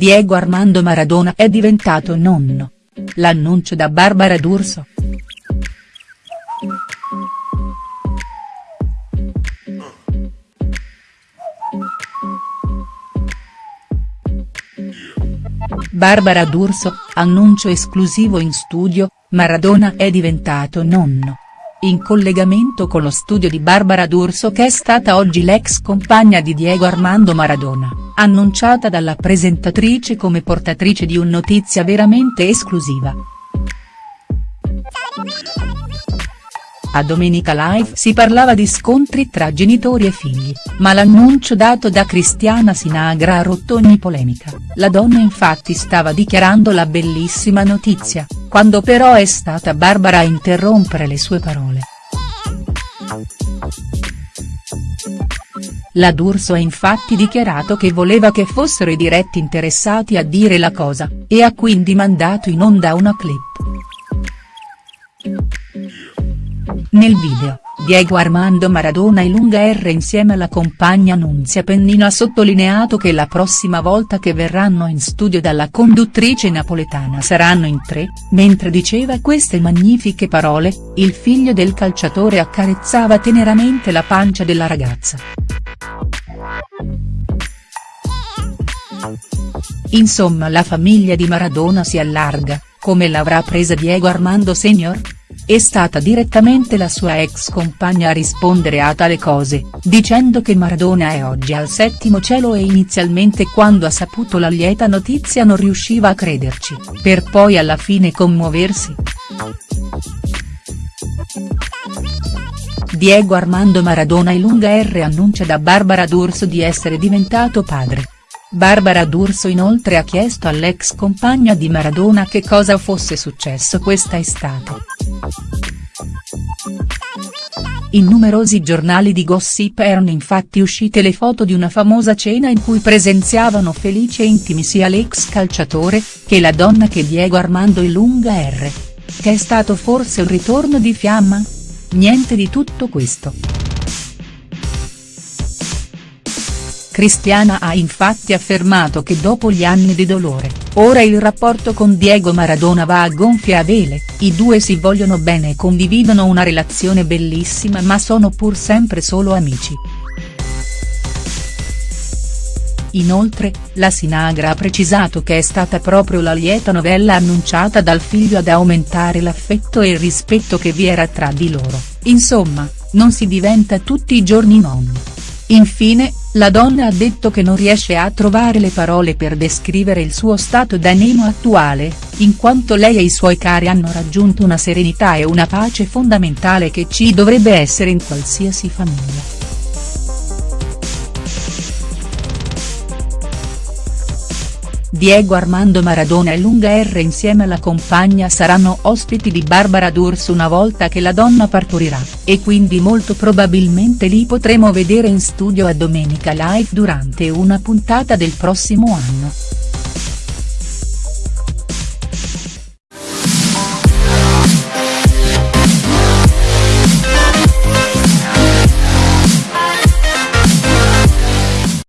Diego Armando Maradona è diventato nonno. L'annuncio da Barbara D'Urso. Barbara D'Urso, annuncio esclusivo in studio, Maradona è diventato nonno. In collegamento con lo studio di Barbara D'Urso che è stata oggi l'ex compagna di Diego Armando Maradona, annunciata dalla presentatrice come portatrice di un notizia veramente esclusiva. A Domenica Live si parlava di scontri tra genitori e figli, ma l'annuncio dato da Cristiana Sinagra ha rotto ogni polemica, la donna infatti stava dichiarando la bellissima notizia, quando però è stata Barbara a interrompere le sue parole. La D'Urso ha infatti dichiarato che voleva che fossero i diretti interessati a dire la cosa, e ha quindi mandato in onda una clip. Nel video, Diego Armando Maradona e Lunga R insieme alla compagna Nunzia Pennino ha sottolineato che la prossima volta che verranno in studio dalla conduttrice napoletana saranno in tre, mentre diceva queste magnifiche parole, il figlio del calciatore accarezzava teneramente la pancia della ragazza. Insomma la famiglia di Maradona si allarga, come l'avrà presa Diego Armando Senior?. È stata direttamente la sua ex compagna a rispondere a tale cose, dicendo che Maradona è oggi al settimo cielo e inizialmente quando ha saputo la lieta notizia non riusciva a crederci, per poi alla fine commuoversi. Diego Armando Maradona e Lunga R annuncia da Barbara D'Urso di essere diventato padre. Barbara D'Urso inoltre ha chiesto all'ex compagna di Maradona che cosa fosse successo questa estate. In numerosi giornali di gossip erano infatti uscite le foto di una famosa cena in cui presenziavano felici e intimi sia l'ex calciatore, che la donna che Diego Armando Ilunga R. Che è stato forse un ritorno di fiamma? Niente di tutto questo. Cristiana ha infatti affermato che dopo gli anni di dolore, ora il rapporto con Diego Maradona va a gonfie vele, i due si vogliono bene e condividono una relazione bellissima ma sono pur sempre solo amici. Inoltre, la Sinagra ha precisato che è stata proprio la lieta novella annunciata dal figlio ad aumentare l'affetto e il rispetto che vi era tra di loro, insomma, non si diventa tutti i giorni nonni. Infine, la donna ha detto che non riesce a trovare le parole per descrivere il suo stato d'animo attuale, in quanto lei e i suoi cari hanno raggiunto una serenità e una pace fondamentale che ci dovrebbe essere in qualsiasi famiglia. Diego Armando Maradona e Lunga R insieme alla compagna saranno ospiti di Barbara D'Urso una volta che la donna partorirà, e quindi molto probabilmente li potremo vedere in studio a Domenica Live durante una puntata del prossimo anno.